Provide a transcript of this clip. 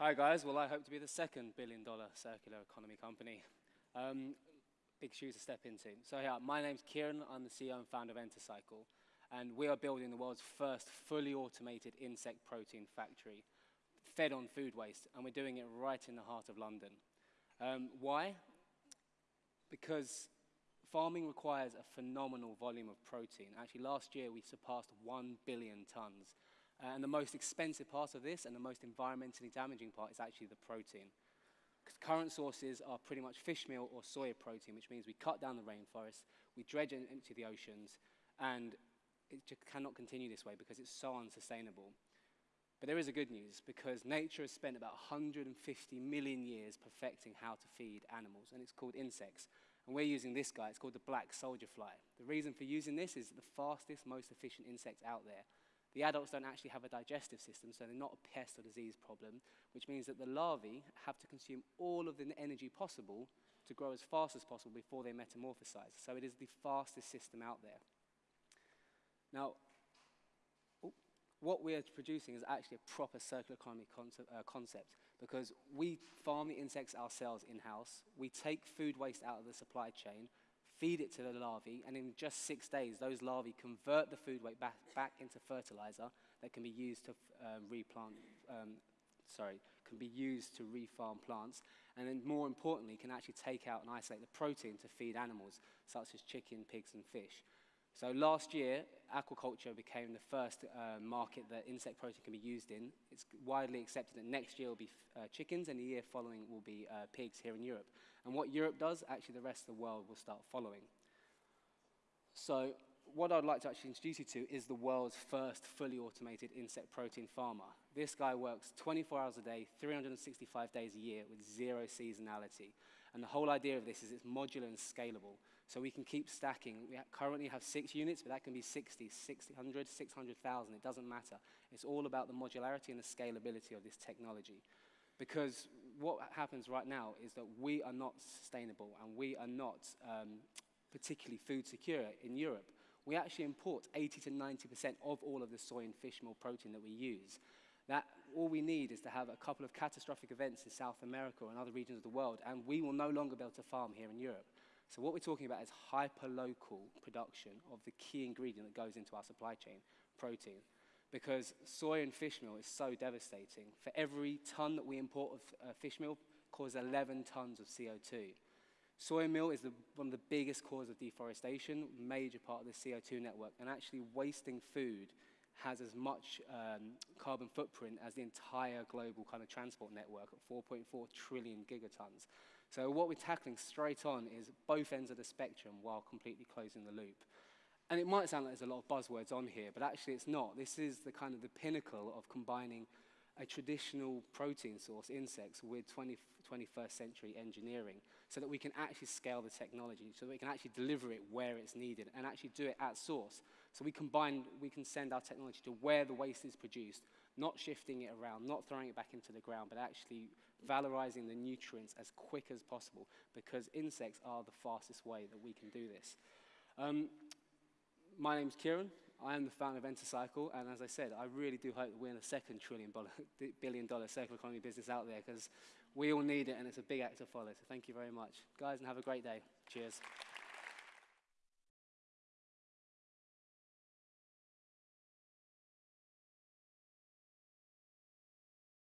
Hi guys, well I hope to be the second billion dollar circular economy company. Um, big shoes to step into. So yeah, my name's Keiran, I'm the CEO and founder of Entocycle, and we are building the world's first fully automated insect protein factory, fed on food waste, and we're doing it right in the heart of London. Um, why? Because farming requires a phenomenal volume of protein. Actually, last year we surpassed 1 billion tons. Uh, and the most expensive part of this and the most environmentally damaging part is actually the protein. Because current sources are pretty much fish meal or soya protein, which means we cut down the rainforest, we dredge it into the oceans, and it just cannot continue this way because it's so unsustainable. But there is a good news because nature has spent about 150 million years perfecting how to feed animals, and it's called insects. And we're using this guy, it's called the black soldier fly. The reason for using this is the fastest, most efficient insect out there. The adults don't actually have a digestive system, so they're not a pest or disease problem, which means that the larvae have to consume all of the energy possible to grow as fast as possible before they metamorphosize. So it is the fastest system out there. Now, what we are producing is actually a proper circular economy concept, uh, concept because we farm the insects ourselves in-house, we take food waste out of the supply chain, feed it to the larvae, and in just six days, those larvae convert the food waste back, back into fertilizer that can be used to um, replant, um, sorry, can be used to refarm plants, and then more importantly, can actually take out and isolate the protein to feed animals, such as chicken, pigs, and fish. So last year, aquaculture became the first uh, market that insect protein can be used in. It's widely accepted that next year will be uh, chickens and the year following will be uh, pigs here in Europe. And what Europe does, actually the rest of the world will start following. So what I'd like to actually introduce you to is the world's first fully automated insect protein farmer. This guy works 24 hours a day, 365 days a year with zero seasonality. And the whole idea of this is it's modular and scalable. So we can keep stacking. We currently have six units, but that can be 60, 600, 600,000. It doesn't matter. It's all about the modularity and the scalability of this technology. Because what happens right now is that we are not sustainable and we are not um, particularly food secure in Europe we actually import 80 to 90% of all of the soy and fish meal protein that we use. That all we need is to have a couple of catastrophic events in South America and other regions of the world, and we will no longer be able to farm here in Europe. So what we're talking about is hyper-local production of the key ingredient that goes into our supply chain, protein. Because soy and fish meal is so devastating. For every ton that we import of uh, fish meal, causes 11 tons of CO2. Soy meal is the, one of the biggest causes of deforestation, major part of the CO2 network, and actually wasting food has as much um, carbon footprint as the entire global kind of transport network at 4.4 trillion gigatons. So what we're tackling straight on is both ends of the spectrum while completely closing the loop. And it might sound like there's a lot of buzzwords on here, but actually it's not. This is the kind of the pinnacle of combining a traditional protein source, insects, with 20, 21st century engineering so that we can actually scale the technology, so that we can actually deliver it where it's needed and actually do it at source. So we combine, we can send our technology to where the waste is produced, not shifting it around, not throwing it back into the ground, but actually valorizing the nutrients as quick as possible because insects are the fastest way that we can do this. Um, my name's Keiran. I am the founder of Entocycle, and as I said, I really do hope that we're in the second trillion billion dollar circular economy business out there because we all need it, and it's a big act to follow. So thank you very much, guys, and have a great day. Cheers.